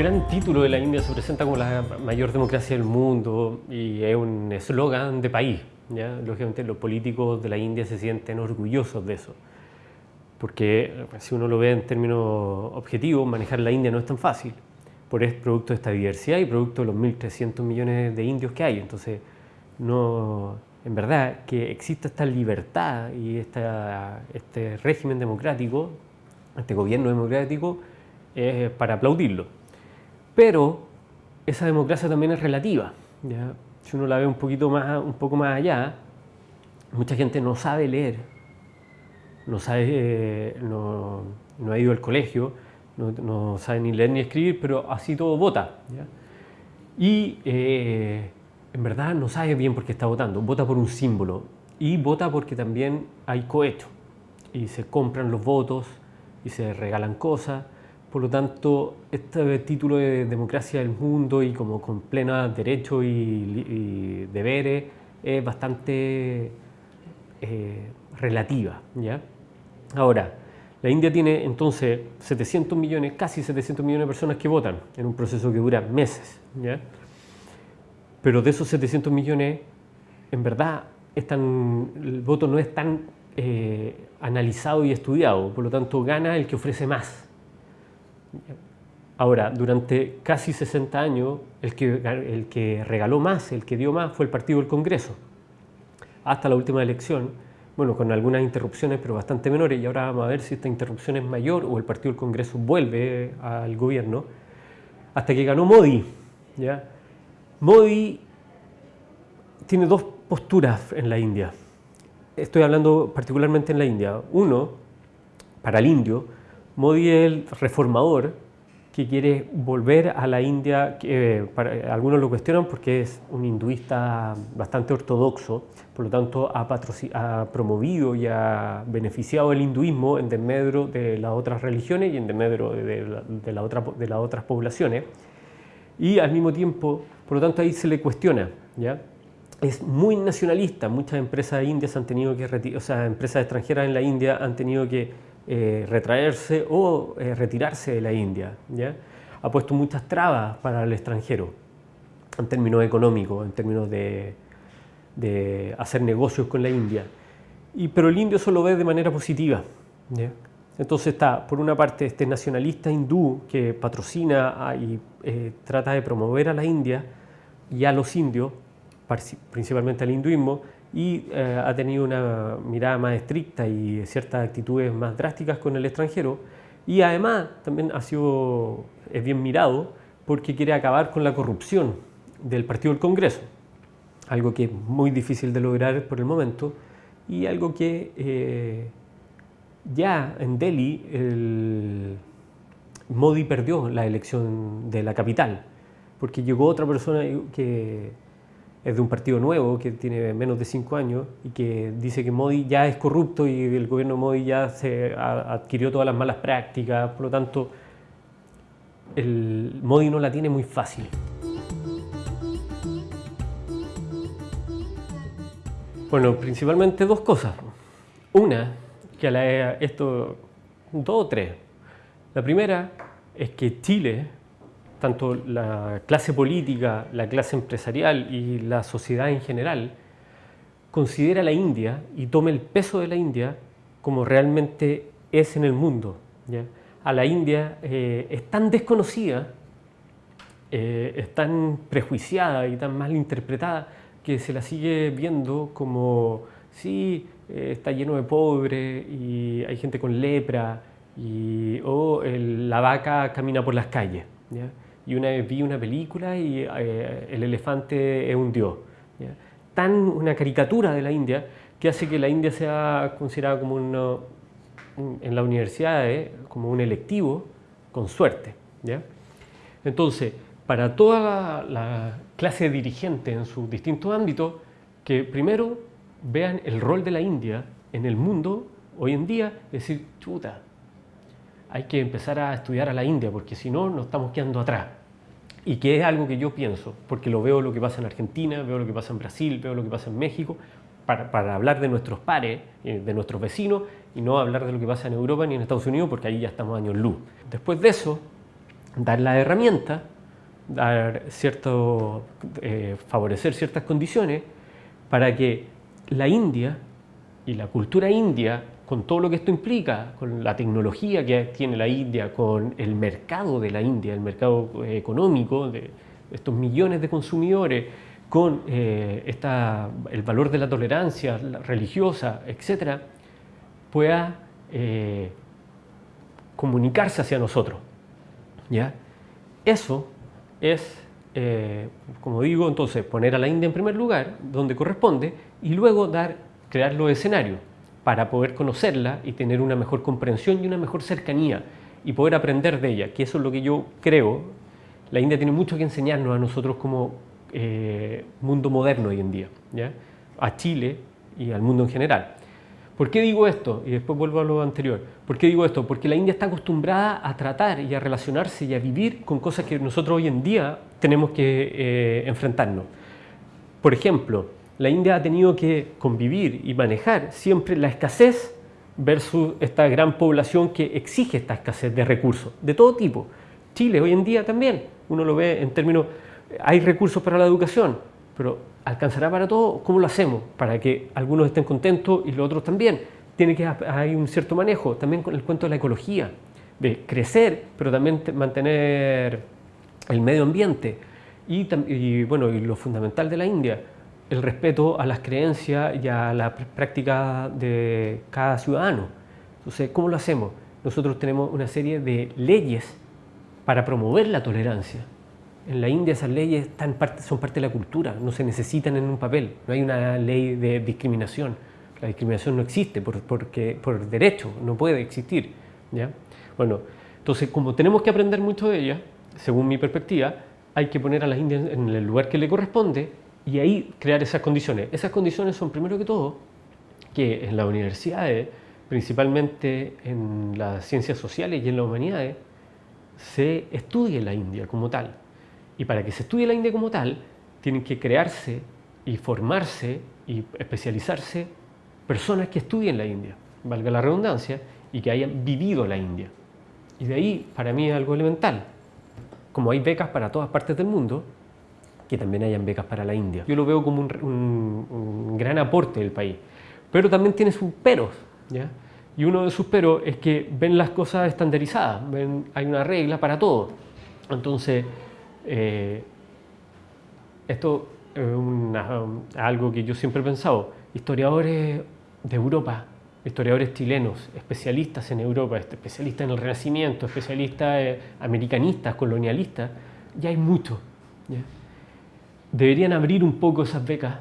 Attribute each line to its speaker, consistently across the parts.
Speaker 1: gran título de la India se presenta como la mayor democracia del mundo y es un eslogan de país. ¿ya? Lógicamente los políticos de la India se sienten orgullosos de eso. Porque si uno lo ve en términos objetivos, manejar la India no es tan fácil. Por es producto de esta diversidad y producto de los 1.300 millones de indios que hay. Entonces, no, en verdad, que exista esta libertad y esta, este régimen democrático, este gobierno democrático, es para aplaudirlo. Pero esa democracia también es relativa. ¿ya? Si uno la ve un, poquito más, un poco más allá, mucha gente no sabe leer, no, sabe, eh, no, no, ha ido al colegio, no, no, sabe ni leer ni escribir, pero así todo vota. ¿ya? Y eh, en verdad no sabe bien por qué está votando, vota por un símbolo y vota porque también hay cohecho y se compran los votos y se regalan cosas por lo tanto, este título de democracia del mundo y como con pleno derecho y, deberes es bastante eh, relativa. ¿ya? Ahora, la India tiene entonces 700 millones, casi 700 millones de personas que votan en un proceso que dura meses. ¿ya? Pero de esos 700 millones, en verdad, el voto no es tan eh, analizado y estudiado, por lo tanto gana el que ofrece más. Ahora, durante casi 60 años, el que, el que regaló más, el que dio más, fue el Partido del Congreso. Hasta la última elección, bueno, con algunas interrupciones, pero bastante menores, y ahora vamos a ver si esta interrupción es mayor o el Partido del Congreso vuelve al gobierno, hasta que ganó Modi. ¿ya? Modi tiene dos posturas en la India. Estoy hablando particularmente en la India. Uno, para el indio, Modi es el reformador que quiere volver a la India, que algunos lo cuestionan porque es un hinduista bastante ortodoxo, por lo tanto ha, promovido y ha beneficiado el hinduismo en desmedro de las otras religiones y en desmedro de, de las otras poblaciones. Y al mismo tiempo, por lo tanto ahí se le cuestiona, ¿ya? es muy nacionalista, muchas empresas indias han tenido que, o sea, empresas extranjeras en la India han tenido que eh, retraerse o eh, retirarse de la India. ¿ya? Ha puesto muchas trabas para el extranjero, en términos económicos, en términos de, hacer negocios con la India. Y, pero el indio eso lo ve de manera positiva. ¿ya? Entonces está, por una parte, este nacionalista hindú que patrocina y eh, trata de promover a la India y a los indios, principalmente al hinduismo, y eh, ha tenido una mirada más estricta y ciertas actitudes más drásticas con el extranjero. Y además también ha sido, es bien mirado porque quiere acabar con la corrupción del Partido del Congreso, algo que es muy difícil de lograr por el momento y algo que eh, ya en Delhi el Modi perdió la elección de la capital porque llegó otra persona que es de un partido nuevo que tiene menos de cinco años y que dice que Modi ya es corrupto y el gobierno Modi ya se adquirió todas las malas prácticas, por lo tanto el Modi no la tiene muy fácil. Bueno, principalmente dos cosas. Una, que a la, esto, dos o tres. La primera es que Chile tanto la clase política, la clase empresarial y la sociedad en general, considera a la India y tome el peso de la India como realmente es en el mundo. A la India eh, es tan desconocida, eh, es tan prejuiciada y tan mal interpretada que se la sigue viendo como, sí, eh, está lleno de pobres y hay gente con lepra o la vaca camina por las calles y una vez vi una película y eh, el elefante es un dios. Tan una caricatura de la India que hace que la India sea considerada como uno, en la universidad como un electivo con suerte. ¿ya? Entonces, para toda la, clase dirigente en sus distintos ámbitos, que primero vean el rol de la India en el mundo hoy en día, es decir, chuta, hay que empezar a estudiar a la India porque si no nos estamos quedando atrás y que es algo que yo pienso, porque lo veo lo que pasa en Argentina, veo lo que pasa en Brasil, veo lo que pasa en México, para, hablar de nuestros pares, eh, de nuestros vecinos, y no hablar de lo que pasa en Europa ni en Estados Unidos, porque ahí ya estamos años luz. Después de eso, dar la herramienta, dar cierto, eh, favorecer ciertas condiciones para que la India y la cultura india, con todo lo que esto implica, con la tecnología que tiene la India, con el mercado de la India, el mercado eh, económico de estos millones de consumidores, con eh, el valor de la tolerancia religiosa, etc., pueda eh, comunicarse hacia nosotros. ¿ya? Eso es, como digo, entonces poner a la India en primer lugar, donde corresponde, y luego dar, crear los escenarios para poder conocerla y tener una mejor comprensión y una mejor cercanía y poder aprender de ella, que eso es lo que yo creo. La India tiene mucho que enseñarnos a nosotros como eh, mundo moderno hoy en día, a Chile y al mundo en general. ¿Por qué digo esto? Y después vuelvo a lo anterior. ¿Por qué digo esto? Porque la India está acostumbrada a tratar y a relacionarse y a vivir con cosas que nosotros hoy en día tenemos que eh, enfrentarnos. Por ejemplo, la India ha tenido que convivir y manejar siempre la escasez versus esta gran población que exige esta escasez de recursos, de todo tipo. Chile hoy en día también, uno lo ve en términos hay recursos para la educación, pero ¿alcanzará para todo? ¿Cómo lo hacemos? Para que algunos estén contentos y los otros también. Tiene que hay un cierto manejo, también con el cuento de la ecología, de crecer, pero también mantener el medio ambiente. Y, bueno, y lo fundamental de la India, el respeto a las creencias y a la práctica de cada ciudadano. Entonces, ¿cómo lo hacemos? Nosotros tenemos una serie de leyes para promover la tolerancia. En la India esas leyes son parte de la cultura, no se necesitan en un papel, no hay una ley de discriminación. La discriminación no existe por, porque, por derecho, no puede existir. ¿ya? Bueno, entonces como tenemos que aprender mucho de ella, según mi perspectiva, hay que poner a las Indias en el lugar que le corresponde y ahí crear esas condiciones. Esas condiciones son primero que todo que en las universidades, principalmente en las ciencias sociales y en las humanidades, se estudie la India como tal. Y para que se estudie la India como tal, tienen que crearse y formarse y especializarse personas que estudien la India, valga la redundancia, y que hayan vivido la India. Y de ahí, para mí es algo elemental. Como hay becas para todas partes del mundo, que también hayan becas para la India. Yo lo veo como un, gran aporte del país. Pero también tiene sus peros. ¿ya? Y uno de sus peros es que ven las cosas estandarizadas, ven, hay una regla para todo. Entonces, eh, esto es algo que yo siempre he pensado. Historiadores de Europa, historiadores chilenos, especialistas en Europa, especialistas en el Renacimiento, especialistas eh, americanistas, colonialistas, ya hay mucho. Deberían abrir un poco esas becas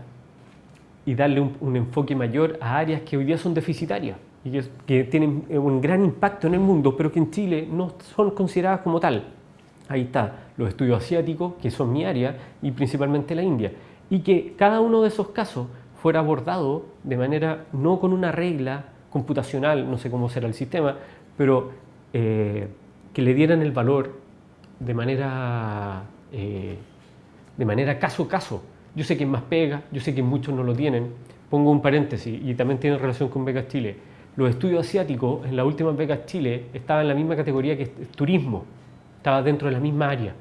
Speaker 1: y darle un, enfoque mayor a áreas que hoy día son deficitarias y que, tienen un gran impacto en el mundo, pero que en Chile no son consideradas como tal ahí está, los estudios asiáticos, que son mi área, y principalmente la India. Y que cada uno de esos casos fuera abordado de manera, no con una regla computacional, no sé cómo será el sistema, pero eh, que le dieran el valor de manera, eh, de manera caso a caso. Yo sé que más pega, yo sé que muchos no lo tienen. Pongo un paréntesis y también tiene relación con Becas Chile. Los estudios asiáticos en la última Becas Chile estaban en la misma categoría que turismo estaba dentro de la misma área.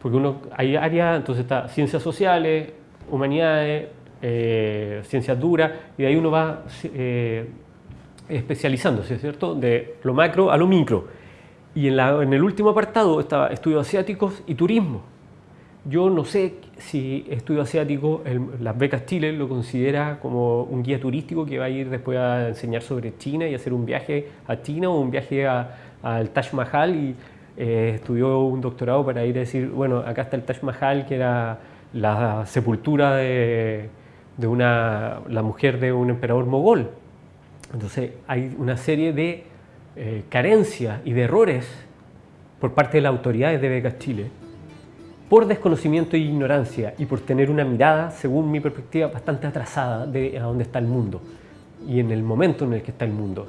Speaker 1: Porque uno, hay áreas, entonces está ciencias sociales, humanidades, eh, ciencias duras, y de ahí uno va eh, especializándose, ¿cierto? De lo macro a lo micro. Y en, la, en el último apartado estaba estudios asiáticos y turismo. Yo no sé si estudio asiático, las becas Chile lo considera como un guía turístico que va a ir después a enseñar sobre China y hacer un viaje a China o un viaje al Taj Mahal y eh, estudió un doctorado para ir a decir, bueno, acá está el Taj Mahal, que era la sepultura de, una, la mujer de un emperador mogol. Entonces hay una serie de eh, carencias y de errores por parte de las autoridades de Becas Chile por desconocimiento e ignorancia y por tener una mirada, según mi perspectiva, bastante atrasada de a dónde está el mundo y en el momento en el que está el mundo.